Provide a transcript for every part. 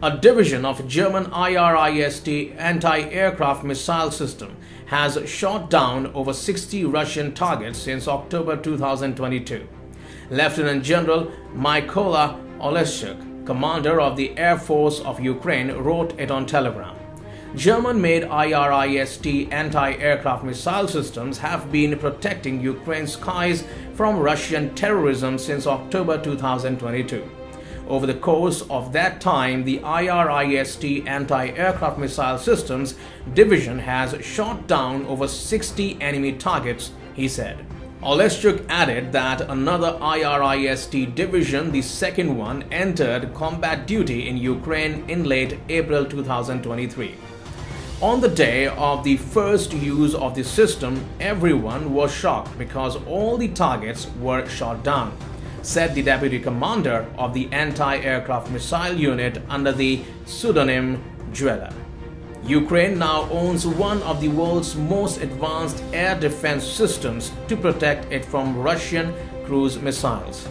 A division of German IRIS-T anti-aircraft missile system has shot down over 60 Russian targets since October 2022. Lieutenant General Mykola Oleshchuk, commander of the Air Force of Ukraine, wrote it on Telegram. German-made IRIS-T anti-aircraft missile systems have been protecting Ukraine's skies from Russian terrorism since October 2022. Over the course of that time, the IRIS-T anti-aircraft missile systems division has shot down over 60 enemy targets, he said. Oleshchuk added that another IRIS-T division, the second one, entered combat duty in Ukraine in late April 2023. On the day of the first use of the system, everyone was shocked because all the targets were shot down said the deputy commander of the anti-aircraft missile unit under the pseudonym Dweller. Ukraine now owns one of the world's most advanced air defense systems to protect it from Russian cruise missiles.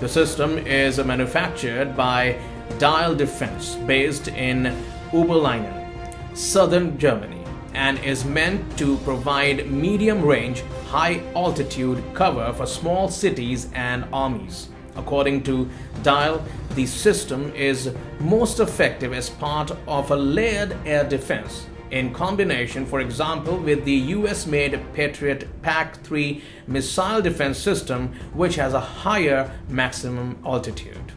The system is manufactured by Diehl Defense based in Überlingen, southern Germany and is meant to provide medium range, high altitude cover for small cities and armies. According to Diehl, the system is most effective as part of a layered air defense in combination, for example, with the US made Patriot PAC 3 missile defense system, which has a higher maximum altitude.